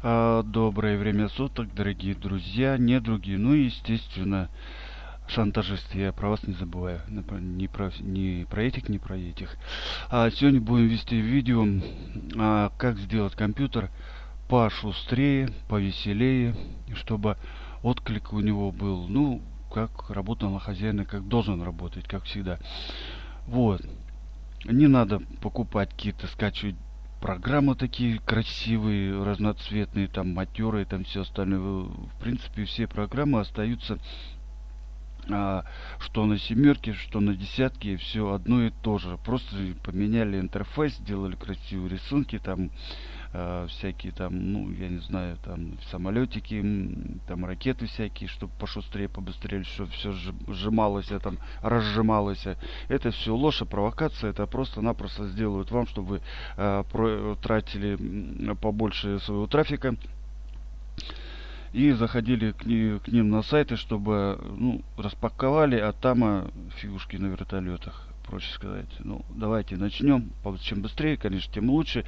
А, Доброе время суток, дорогие друзья, не другие, ну естественно, шантажисты. Я про вас не забываю, не про, не про этих, не про этих. А сегодня будем вести видео, а, как сделать компьютер пошустрее, повеселее, чтобы отклик у него был, ну, как работал на хозяина, как должен работать, как всегда. Вот. Не надо покупать какие-то, скачивать программы такие красивые, разноцветные, там матерые, там все остальное. В принципе, все программы остаются а, что на семерке, что на десятке, все одно и то же. Просто поменяли интерфейс, сделали красивые рисунки, там э, всякие там, ну, я не знаю, там самолетики, там ракеты всякие, чтобы пошустрее, побыстрее, чтобы все сжималось, а там разжималось. Это все ложь и провокация, это просто-напросто сделают вам, чтобы вы э, про, тратили побольше своего трафика и заходили к, к ним на сайты, чтобы ну, распаковали, а там фигушки на вертолетах проще сказать. Ну, давайте начнем. Чем быстрее, конечно, тем лучше.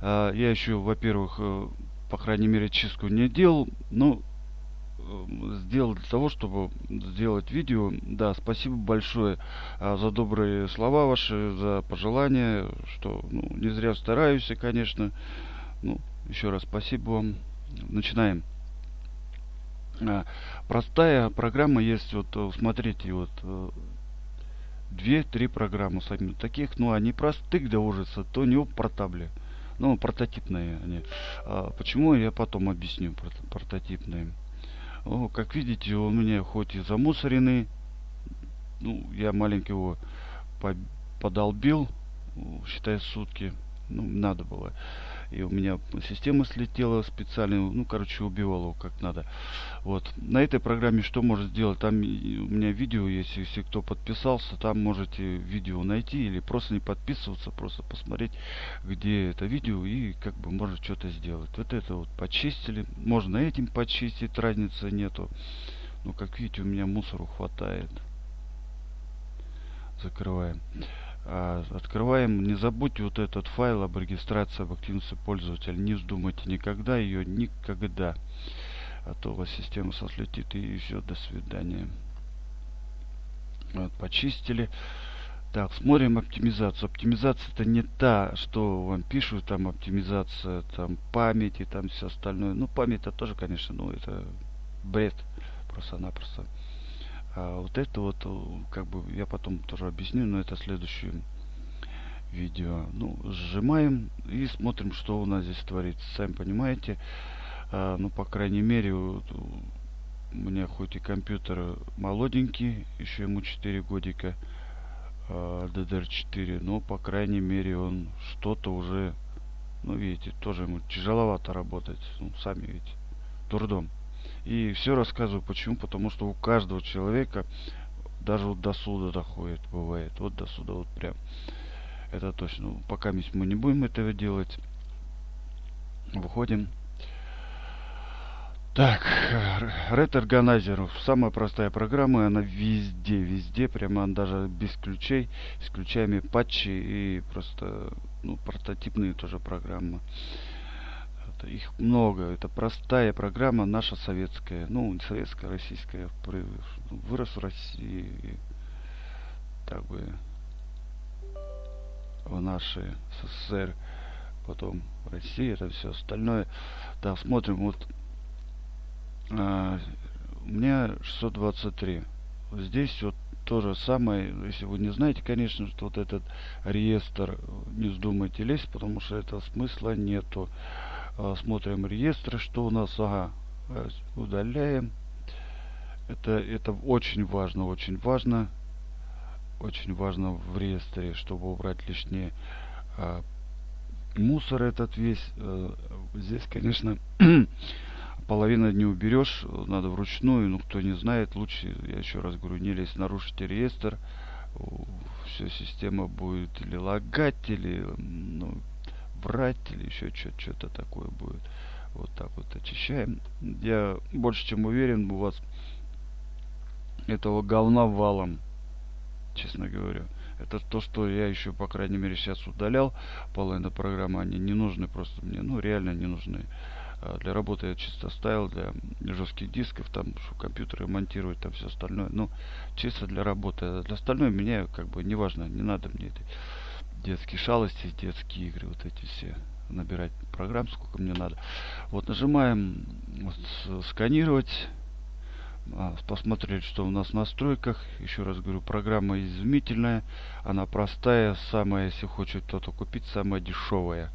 А, я еще, во-первых, э, по крайней мере, чистку не делал, но э, сделал для того, чтобы сделать видео. Да, спасибо большое а, за добрые слова ваши, за пожелания, что ну, не зря стараюсь, конечно. Ну, еще раз спасибо вам. Начинаем. А, простая программа есть, вот э, смотрите, вот две-три программы сами таких, ну они простых до ужаса, то не портабли. Ну, прототипные они. А, почему, я потом объясню, прототипные. О, как видите, у меня хоть и замусорены, ну, я маленько его подолбил, считай, сутки, ну, надо было и у меня система слетела специально, ну, короче, убивал его как надо. Вот. На этой программе что может сделать? Там у меня видео есть, если кто подписался, там можете видео найти или просто не подписываться, просто посмотреть, где это видео и как бы можно что-то сделать. Вот это вот почистили. Можно этим почистить, разницы нету. Ну, как видите, у меня мусору хватает. Закрываем. А, открываем. Не забудьте вот этот файл об регистрации об активности пользователя. Не вздумайте никогда ее, никогда. А то у вас система сослетит и все, до свидания. Вот, почистили. Так, смотрим оптимизацию. Оптимизация это не та, что вам пишут, там оптимизация там памяти, там все остальное. Ну, память это тоже, конечно, ну, это бред просто-напросто. А вот это вот, э, как бы, я потом тоже объясню, но это следующее видео. Ну, сжимаем и смотрим, что у нас здесь творится. Сами понимаете, а, ну, по крайней мере, вот, у меня хоть и компьютер молоденький, еще ему 4 годика, а, DDR4, но, по крайней мере, он что-то уже, ну, видите, тоже ему тяжеловато работать, ну, сами видите, трудом. И все рассказываю почему. Потому что у каждого человека даже вот до суда доходит, бывает. Вот до суда вот прям. Это точно. Ну, пока мы не будем этого делать. Выходим. Так, Red Organizer, самая простая программа, она везде, везде, прямо даже без ключей, с ключами патчи и просто, ну, прототипные тоже программы их много. Это простая программа, наша советская. Ну, советская, российская. Вырос в России. Так бы в нашей СССР. Потом в России, это все остальное. Да, смотрим, вот а, у меня 623. Здесь вот то же самое, если вы не знаете, конечно, что вот этот реестр не вздумайте лезть, потому что этого смысла нету. А, смотрим реестры, что у нас, ага, удаляем. Это, это очень важно, очень важно. Очень важно в реестре, чтобы убрать лишнее а, мусор этот весь. А, здесь, конечно, половина не уберешь, надо вручную. Ну, кто не знает, лучше, я еще раз говорю, не лезть, нарушите реестр. Все, система будет или лагать, или врать или еще что-то такое будет. Вот так вот очищаем. Я больше чем уверен, у вас этого говна валом, честно говоря. Это то, что я еще, по крайней мере, сейчас удалял. Половина программы, они не нужны просто мне. Ну, реально не нужны. А для работы я чисто ставил для жестких дисков, там, что компьютеры монтировать, там все остальное. Ну, чисто для работы. А для остального меня, как бы, неважно, не надо мне этой детские шалости, детские игры, вот эти все набирать программ, сколько мне надо. Вот нажимаем вот, сканировать. А, посмотреть, что у нас в настройках. Еще раз говорю, программа изумительная. Она простая, самая, если хочет кто-то купить, самая дешевая.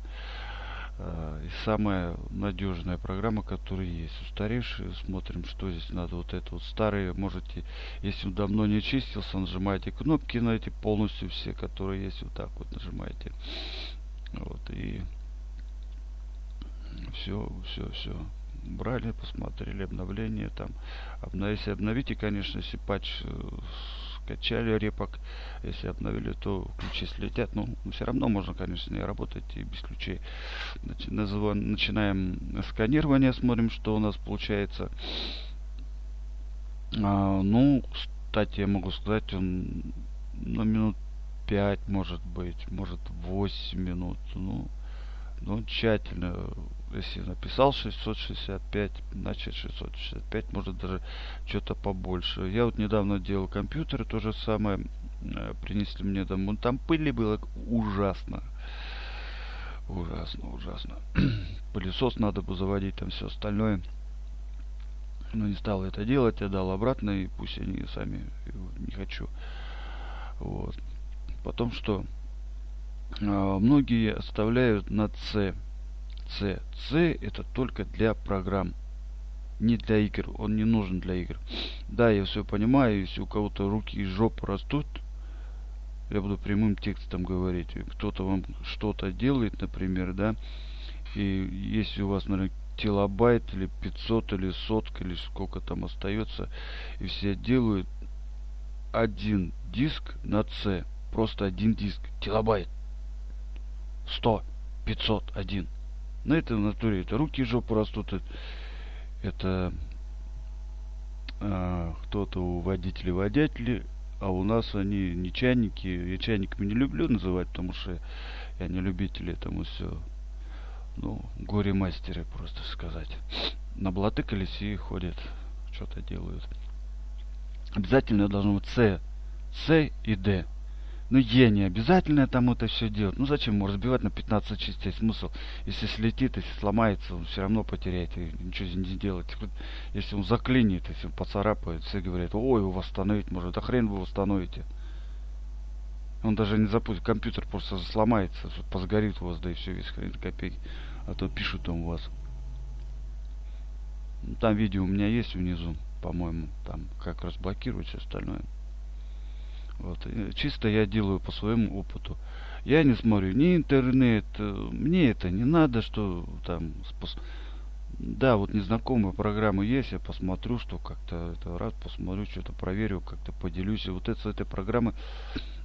А, и самая надежная программа, которая есть. Устаревшие, смотрим, что здесь надо. Вот это вот старые, можете, если он давно не чистился, нажимаете кнопки на эти полностью все, которые есть, вот так вот нажимаете. Вот, и все, все, все. Брали, посмотрели обновление там. Обнов... Если обновите, конечно, если патч э, скачали репок, если обновили, то ключи слетят. Ну, все равно можно, конечно, не работать и без ключей. Значит, начинаем сканирование, смотрим, что у нас получается. А, ну, кстати, я могу сказать, он на минут 5, может быть, может 8 минут. Ну, ну тщательно если написал 665, значит 665, может даже что-то побольше. Я вот недавно делал компьютер, то же самое, э, принесли мне домой. Там пыли было ужасно. Ужасно, ужасно. Пылесос надо бы заводить, там все остальное. Но не стал это делать, я дал обратно, и пусть они сами, не хочу. Вот. Потом что? А, многие оставляют на C C. C это только для программ. Не для игр. Он не нужен для игр. Да, я все понимаю. Если у кого-то руки и жопы растут, я буду прямым текстом говорить. Кто-то вам что-то делает, например, да. И если у вас, наверное, килобайт или 500 или сотка или сколько там остается, и все делают один диск на C. Просто один диск. Килобайт. 100, 500, один. На это натуре это руки жопу растут. Это а, кто-то у водителей водители, а у нас они не чайники. Я чайниками не люблю называть, потому что я не любитель этому все. Ну, горе-мастеры, просто сказать. На блатыкались и ходят, что-то делают. Обязательно должно быть С. С и Д. Ну, Е не обязательно там это все делать. Ну, зачем ему разбивать на 15 частей? Смысл? Если слетит, если сломается, он все равно потеряет и ничего не сделать. Если он заклинит, если он поцарапает, все говорят, ой, его восстановить может. Да хрен вы восстановите. Он даже не запустит, компьютер просто сломается, позгорит у вас, да и все, весь хрен копейки. А то пишут там у вас. Там видео у меня есть внизу, по-моему, там как разблокировать все остальное. Вот. Чисто я делаю по своему опыту. Я не смотрю ни интернет, э, мне это не надо, что там... Спос... Да, вот незнакомые программы есть, я посмотрю, что как-то это раз посмотрю, что-то проверю, как-то поделюсь. И вот это, с этой программы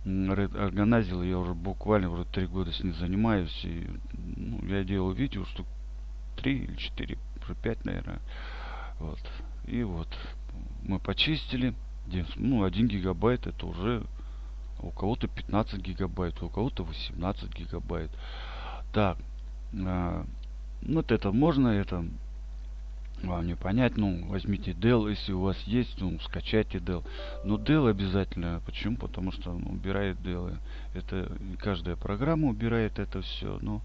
организил я уже буквально уже три года с ней занимаюсь. И, ну, я делал видео, что три или четыре, уже пять, наверное. Вот. И вот мы почистили ну, 1 гигабайт это уже у кого-то 15 гигабайт, у кого-то 18 гигабайт. Так, э, вот это можно, это вам не понять, ну, возьмите Dell, если у вас есть, ну, скачайте Dell. Но Dell обязательно, почему? Потому что он убирает Dell. Это каждая программа убирает это все, но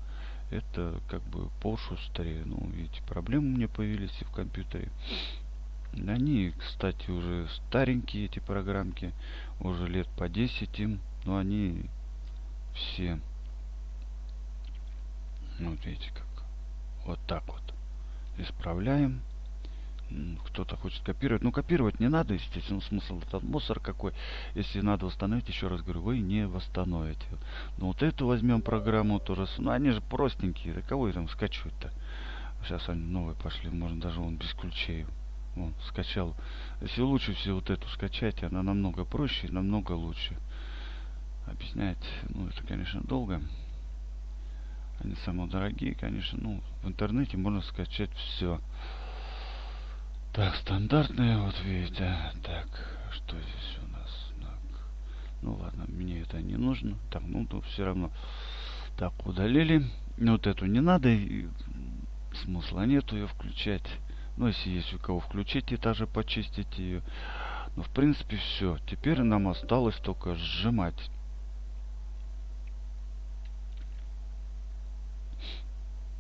это как бы пошустрее. Ну, видите, проблемы у меня появились и в компьютере. Они, кстати, уже старенькие, эти программки. Уже лет по 10 им. Но они все... Ну, вот видите как. Вот так вот. Исправляем. Кто-то хочет копировать. Ну, копировать не надо, естественно. Смысл этот мусор какой. Если надо восстановить, еще раз говорю, вы не восстановите. Но вот эту возьмем программу тоже. Ну, они же простенькие. Да кого там скачивать-то? Сейчас они новые пошли. Можно даже он без ключей вот, скачал. Если лучше всего вот эту скачать, она намного проще и намного лучше. Объяснять, ну, это, конечно, долго. Они самые дорогие, конечно. Ну, в интернете можно скачать все. Так, стандартные, вот видите. Так, что здесь у нас? Так. Ну ладно, мне это не нужно. Так, ну, то все равно. Так, удалили. Вот эту не надо смысла нету ее включать. Ну, если есть у кого включить и также почистить ее. Но в принципе все. Теперь нам осталось только сжимать.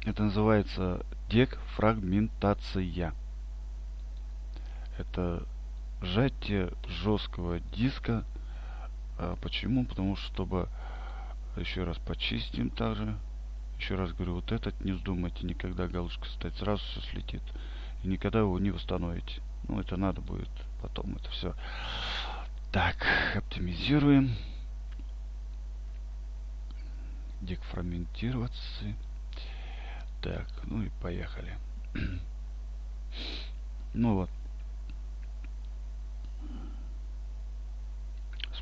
Это называется дефрагментация. Это сжатие жесткого диска. А почему? Потому что чтобы еще раз почистим также. Еще раз говорю, вот этот не вздумайте никогда галочка ставить, сразу все слетит. И никогда его не восстановите. Ну, это надо будет потом это все. Так, оптимизируем. Дефрагментироваться. Так, ну и поехали. ну вот.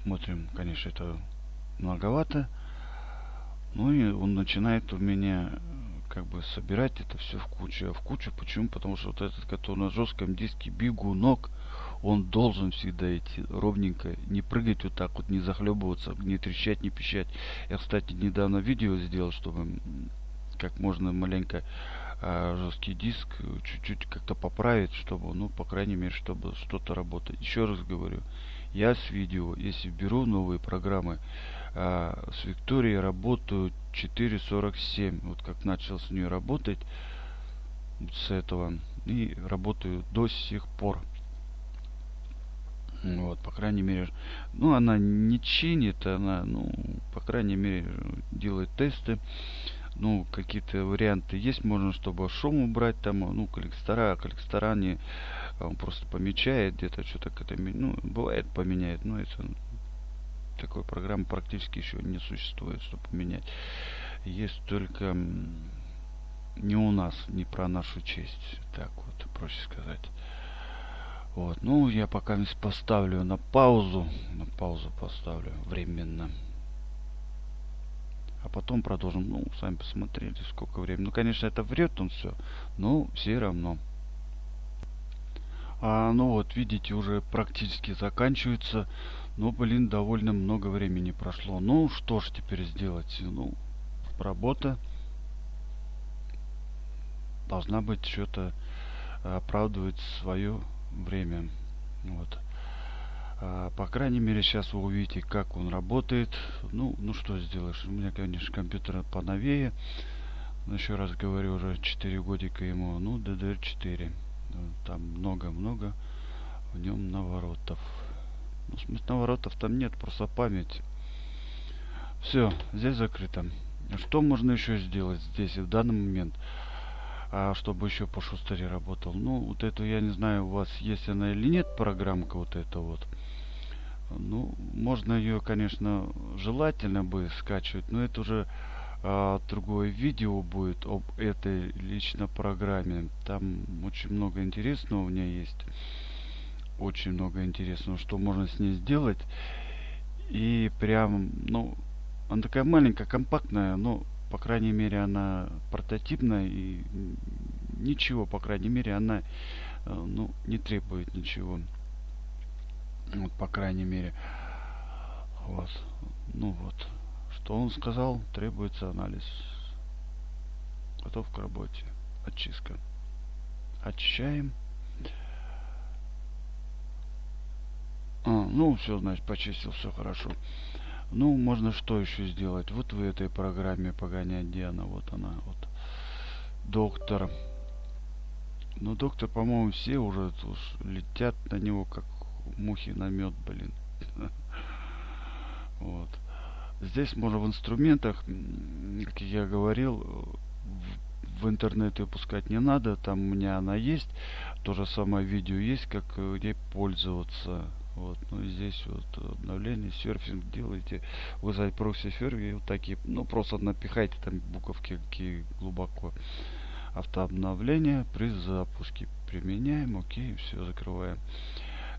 Смотрим, конечно, это многовато. Ну и он начинает у меня как бы собирать это все в кучу. А в кучу почему? Потому что вот этот, который на жестком диске бегунок, он должен всегда идти ровненько, не прыгать вот так вот, не захлебываться, не трещать, не пищать. Я, кстати, недавно видео сделал, чтобы как можно маленько а, жесткий диск чуть-чуть как-то поправить, чтобы, ну, по крайней мере, чтобы что-то работать. Еще раз говорю, я с видео, если беру новые программы, а, с Викторией работаю 4.47. Вот как начал с нее работать, с этого, и работаю до сих пор. Вот, по крайней мере, ну, она не чинит, она, ну, по крайней мере, делает тесты ну, какие-то варианты есть, можно, чтобы шум убрать там, ну, коллектора, коллектора не, он просто помечает где-то что-то, ну, бывает поменяет, но это такой программы практически еще не существует, чтобы поменять. Есть только не у нас, не про нашу честь, так вот, проще сказать. Вот, ну, я пока поставлю на паузу, на паузу поставлю временно а потом продолжим. Ну, сами посмотрели, сколько времени. Ну, конечно, это врет он все, но все равно. А, ну вот, видите, уже практически заканчивается. Но, блин, довольно много времени прошло. Ну, что ж теперь сделать? Ну, работа должна быть что-то оправдывать свое время. Вот. А, по крайней мере, сейчас вы увидите, как он работает. Ну, ну что сделаешь? У меня, конечно, компьютер поновее. Но еще раз говорю, уже 4 годика ему. Ну, DDR4. Там много-много в нем наворотов. Ну, в смысле, наворотов там нет, просто память. Все, здесь закрыто. Что можно еще сделать здесь в данный момент? а чтобы еще по шустере работал. Ну, вот эту, я не знаю, у вас есть она или нет, программка вот эта вот. Ну, можно ее, конечно, желательно бы скачивать, но это уже а, другое видео будет об этой лично программе. Там очень много интересного у меня есть. Очень много интересного, что можно с ней сделать. И прям, ну, она такая маленькая, компактная, но, по крайней мере, она прототипная и ничего, по крайней мере, она, э, ну, не требует ничего. Вот, по крайней мере. Вот. Ну вот. Что он сказал? Требуется анализ. Готов к работе. Очистка. Очищаем. А, ну, все, значит, почистил, все хорошо. Ну, можно что еще сделать? Вот в этой программе погонять, где она? Вот она, вот. Доктор. Ну, доктор, по-моему, все уже уж летят на него, как мухи на мед, блин. Вот. Здесь можно в инструментах, как я говорил, в, интернет ее пускать не надо. Там у меня она есть. То же самое видео есть, как ей пользоваться. Вот, ну и здесь вот обновление, серфинг делаете, вы запросите серфинг, вот такие, ну просто напихайте там буковки какие глубоко. Автообновление при запуске применяем, окей, все закрываем.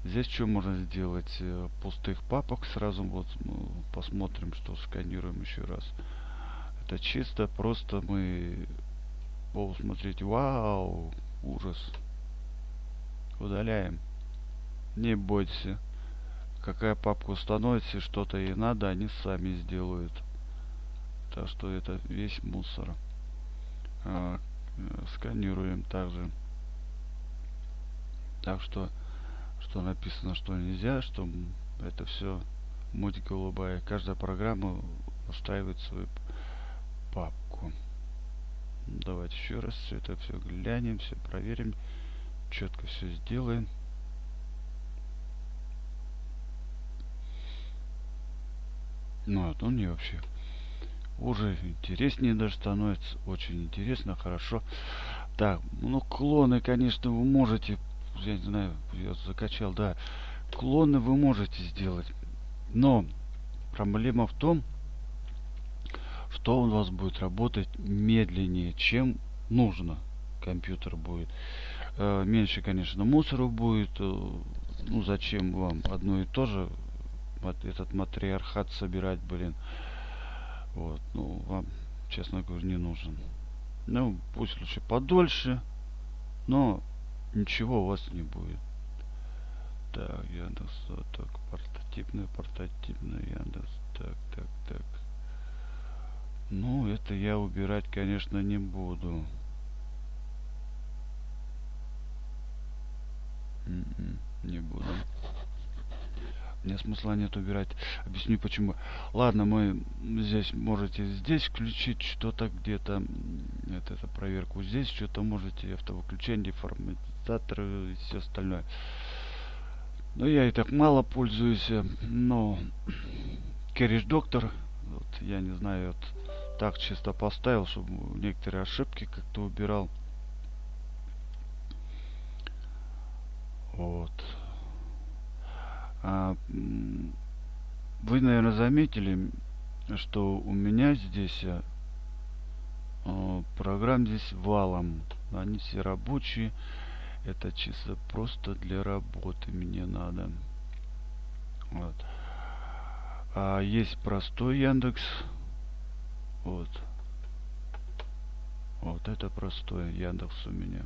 Здесь что можно сделать? Э, пустых папок сразу вот ну, посмотрим, что сканируем еще раз. Это чисто просто мы... О, вау, ужас. Удаляем. Не бойтесь. Какая папка установится, что-то ей надо, они сами сделают. Так что это весь мусор. А, э, сканируем также. Так что, что написано, что нельзя, что это все мультик голубая. Каждая программа устраивает свою папку. Давайте еще раз все это все глянем, все проверим, четко все сделаем. Ну, вот он мне вообще уже интереснее даже становится. Очень интересно, хорошо. Так, ну клоны, конечно, вы можете, я не знаю, я закачал, да. Клоны вы можете сделать. Но проблема в том, что у вас будет работать медленнее, чем нужно. Компьютер будет. Э, меньше, конечно, мусора будет. Э, ну, зачем вам одно и то же этот матриархат собирать, блин. Вот, ну, вам, честно говоря, не нужен. Ну, пусть лучше подольше, но ничего у вас не будет. Так, Яндекс, вот так, портативный, портативный Яндекс, так, так, так. Ну, это я убирать, конечно, не буду. М-м, не буду. Нет смысла нет убирать. Объясню почему. Ладно, мы здесь можете здесь включить что-то где-то. Это, это проверку здесь что-то можете. Автовыключение, форматизаторы и все остальное. Но я и так мало пользуюсь. Но Керриш Доктор, вот, я не знаю, вот, так чисто поставил, чтобы некоторые ошибки как-то убирал. Вот. А, вы, наверное, заметили, что у меня здесь а, программ здесь валом. Они все рабочие. Это чисто просто для работы мне надо. Вот. А есть простой Яндекс. Вот. Вот это простой Яндекс у меня.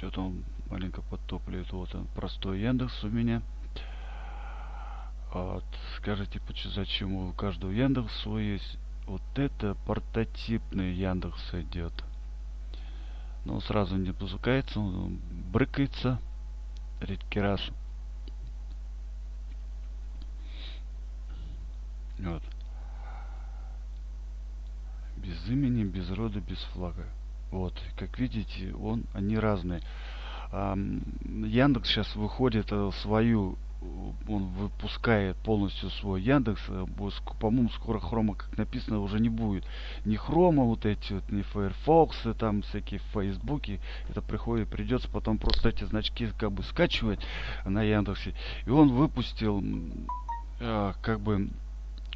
Что-то он маленько подтопливает. Вот он, простой Яндекс у меня. Вот. Скажите, зачем у каждого Яндекс свой есть? Вот это портативный Яндекс идет. Но сразу не запускается, он брыкается. Редкий раз. Вот. Без имени, без рода, без флага. Вот, как видите, он, они разные. Яндекс сейчас выходит э, свою, он выпускает полностью свой Яндекс. Э, по-моему, скоро хрома, как написано, уже не будет. Ни хрома, вот эти вот, ни Firefox, там всякие Фейсбуки. Это приходит, придется потом просто эти значки как бы скачивать на Яндексе. И он выпустил э, как бы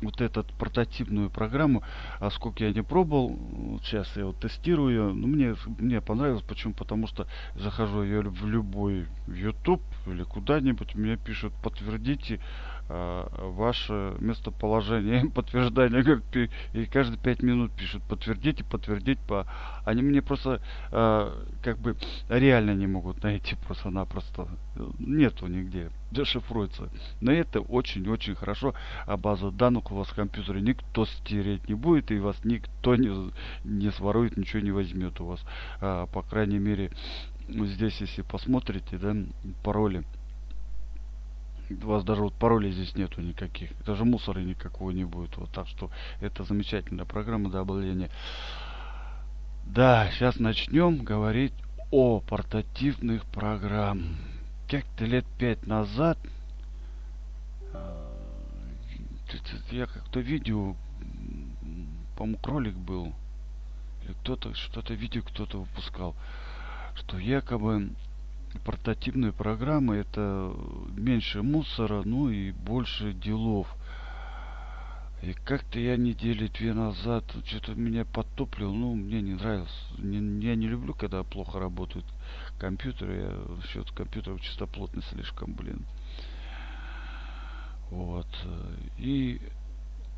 вот эту портативную программу, а сколько я не пробовал, сейчас я вот тестирую ну, мне, мне понравилось, почему? Потому что захожу я в любой YouTube или куда-нибудь, мне пишут, подтвердите ваше местоположение, подтверждение, и каждые пять минут пишут, подтвердите, подтвердите, по... они мне просто э, как бы реально не могут найти просто-напросто, нету нигде дешифруется. Но это очень-очень хорошо. А базу данных у вас в компьютере никто стереть не будет, и вас никто не, не сворует, ничего не возьмет у вас. А, по крайней мере, здесь, если посмотрите, да, пароли. У вас даже вот паролей здесь нету никаких. Даже мусора никакого не будет. Вот так что это замечательная программа для обладания. Да, сейчас начнем говорить о портативных программах как-то лет пять назад э, я как-то видео, по-моему, кролик был, или кто-то, что-то видео кто-то выпускал, что якобы портативные программы это меньше мусора, ну и больше делов. И как-то я недели две назад что-то меня подтоплил, ну, мне не нравилось. Не, я не люблю, когда плохо работают компьютеры. Я счет компьютеров чистоплотный слишком, блин. Вот. И,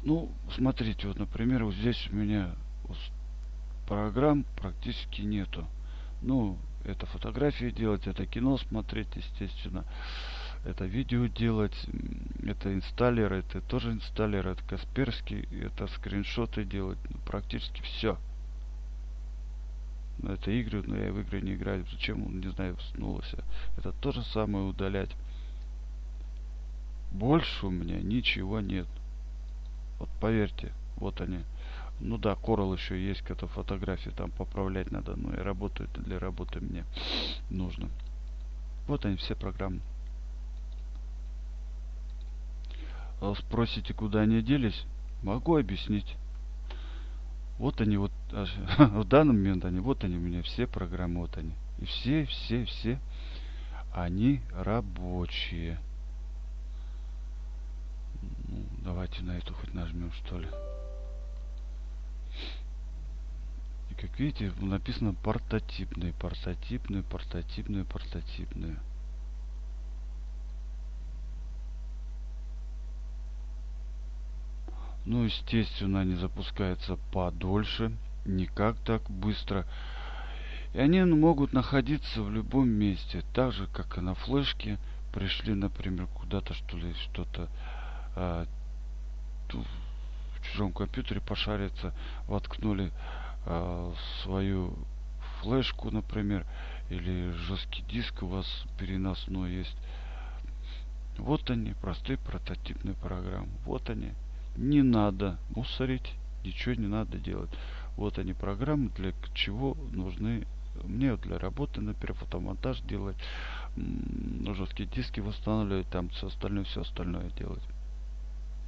ну, смотрите, вот, например, вот здесь у меня программ практически нету. Ну, это фотографии делать, это кино смотреть, естественно. это видео делать, это инсталлер, это тоже инсталлер, это Касперский, это скриншоты делать, ну, практически все. Но это игры, но я в игры не играю. Зачем он, не знаю, вснулся. Это то же самое удалять. Больше у меня ничего нет. Вот поверьте, вот они. Ну да, Coral еще есть, какая-то фотографии там поправлять надо, но и работают для работы мне нужно. Вот они все программы. А спросите, куда они делись? Могу объяснить. Вот они вот, в данный момент они, вот они у меня все программы, вот они. И все, все, все, они рабочие. Ну, давайте на эту хоть нажмем, что ли. Как видите, написано портативные, портативные, портативные, портативные. Ну, естественно, они запускаются подольше, не как так быстро. И они могут находиться в любом месте, так же, как и на флешке. Пришли, например, куда-то, что ли, что-то а, в чужом компьютере пошариться, воткнули а, свою флешку, например, или жесткий диск у вас переносной есть. Вот они, простые прототипные программы. Вот они не надо мусорить, ничего не надо делать. Вот они программы, для чего нужны мне для работы, например, фотомонтаж делать, жесткие диски восстанавливать, там все остальное, все остальное делать.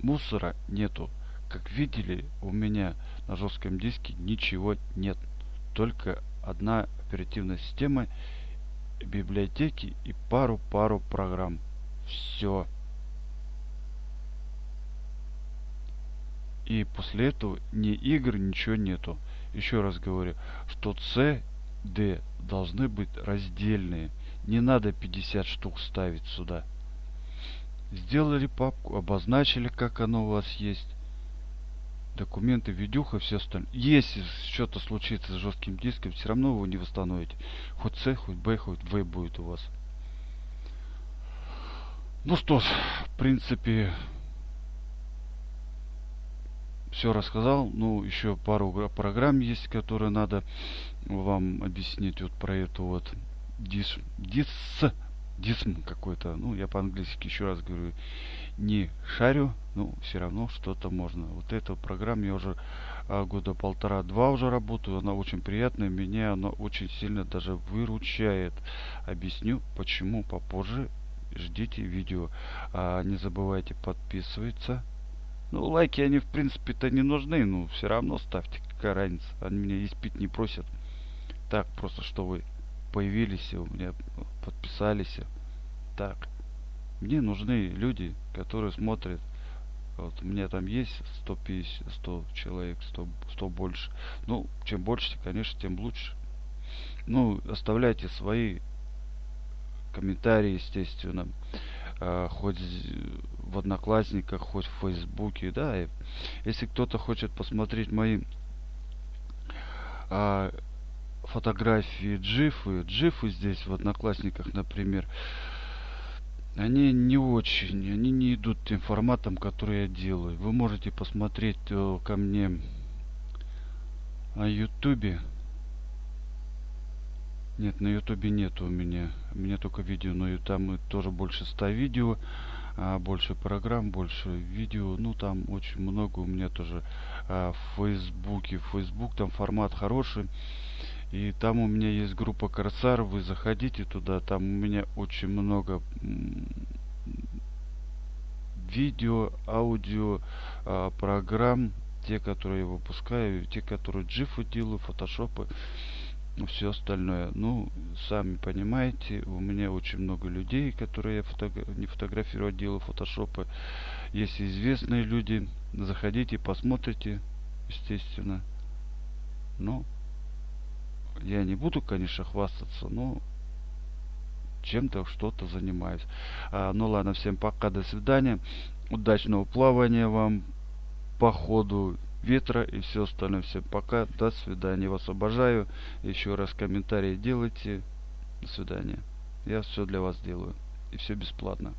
Мусора нету. Как видели, у меня на жестком диске ничего нет. Только одна оперативная система, библиотеки и пару-пару программ. Все. И после этого ни игр, ничего нету. Еще раз говорю, что C, D должны быть раздельные. Не надо 50 штук ставить сюда. Сделали папку, обозначили, как оно у вас есть. Документы, видюха, все остальное. Если что-то случится с жестким диском, все равно его не восстановите. Хоть C, хоть B, хоть V будет у вас. Ну что ж, в принципе, все рассказал. Ну, еще пару программ есть, которые надо вам объяснить вот про эту вот дис, дис, дисм какой-то. Ну, я по-английски еще раз говорю, не шарю, ну, все равно что-то можно. Вот эту программу я уже а, года полтора-два уже работаю. Она очень приятная, меня она очень сильно даже выручает. Объясню, почему попозже. Ждите видео. А, не забывайте подписываться ну, лайки они, в принципе-то, не нужны, но все равно ставьте, какая разница. Они меня испить не просят. Так, просто, что вы появились, у меня подписались. Так. Мне нужны люди, которые смотрят. Вот у меня там есть 150, 100 человек, 100, 100 больше. Ну, чем больше, конечно, тем лучше. Ну, оставляйте свои комментарии, естественно. А, хоть в Одноклассниках, хоть в Фейсбуке, да. И если кто-то хочет посмотреть мои а, фотографии джифы, джифы здесь в Одноклассниках, например, они не очень, они не идут тем форматом, который я делаю. Вы можете посмотреть э, ко мне на Ютубе. Нет, на Ютубе нет у меня. У меня только видео, но и там тоже больше 100 видео а, больше программ, больше видео. Ну, там очень много у меня тоже а, в Фейсбуке. Фейсбук там формат хороший. И там у меня есть группа Корсар. Вы заходите туда. Там у меня очень много видео, аудио, а, программ. Те, которые я выпускаю, те, которые джифы делаю, фотошопы все остальное. Ну, сами понимаете, у меня очень много людей, которые я фото не фотографирую, делаю фотошопы. Есть известные люди, заходите, посмотрите, естественно. Ну, я не буду, конечно, хвастаться, но чем-то что-то занимаюсь. А, ну ладно, всем пока, до свидания. Удачного плавания вам по ходу ветра и все остальное. Всем пока, до свидания. Вас обожаю. Еще раз комментарии делайте. До свидания. Я все для вас делаю. И все бесплатно.